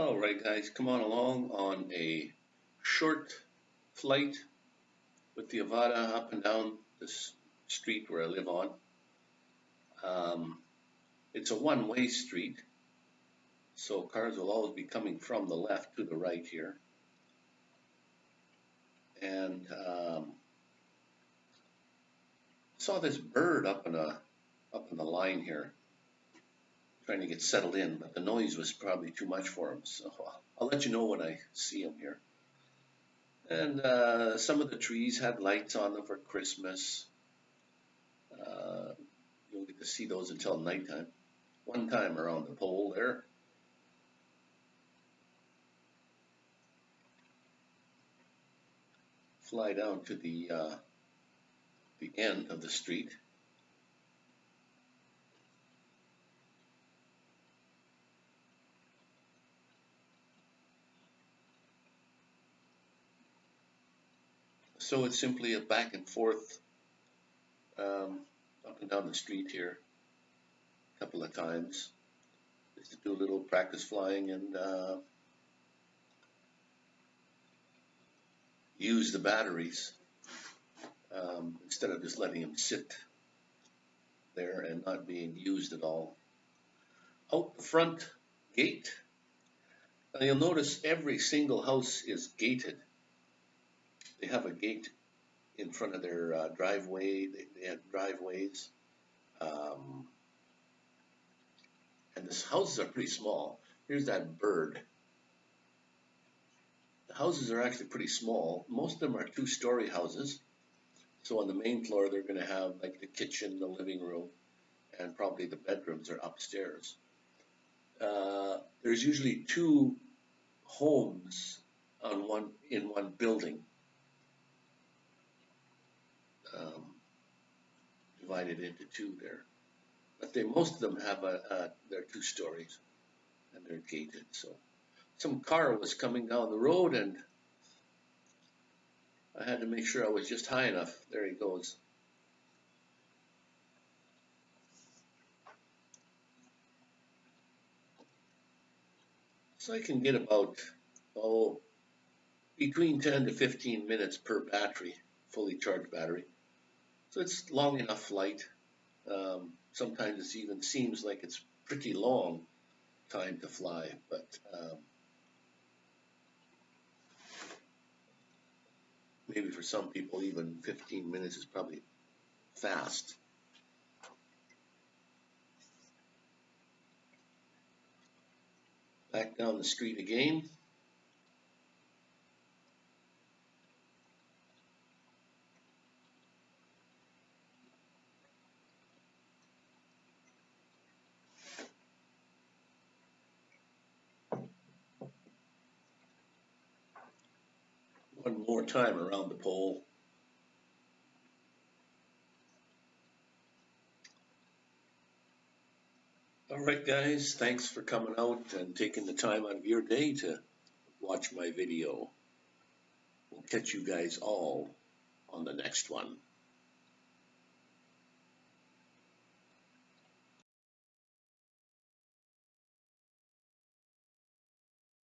All right, guys, come on along on a short flight with the Avata up and down this street where I live on. Um, it's a one-way street, so cars will always be coming from the left to the right here. And um, saw this bird up in a up in the line here trying to get settled in, but the noise was probably too much for him. So I'll let you know when I see him here. And uh, some of the trees had lights on them for Christmas. Uh, you don't get to see those until nighttime. One time around the pole there. Fly down to the uh, the end of the street. So it's simply a back and forth um, up and down the street here a couple of times just to do a little practice flying and uh, use the batteries um, instead of just letting them sit there and not being used at all. Out the front gate, now you'll notice every single house is gated they have a gate in front of their uh, driveway. They, they have driveways. Um, and the houses are pretty small. Here's that bird. The houses are actually pretty small. Most of them are two-story houses. So on the main floor, they're going to have like the kitchen, the living room, and probably the bedrooms are upstairs. Uh, there's usually two homes on one in one building um, divided into two there. But they, most of them have a, a, they're two stories and they're gated. So some car was coming down the road and I had to make sure I was just high enough. There he goes. So I can get about, oh, between 10 to 15 minutes per battery, fully charged battery. So it's long enough flight. Um, sometimes it even seems like it's pretty long time to fly, but um, maybe for some people even 15 minutes is probably fast. Back down the street again. One more time around the pole. All right, guys, thanks for coming out and taking the time out of your day to watch my video. We'll catch you guys all on the next one.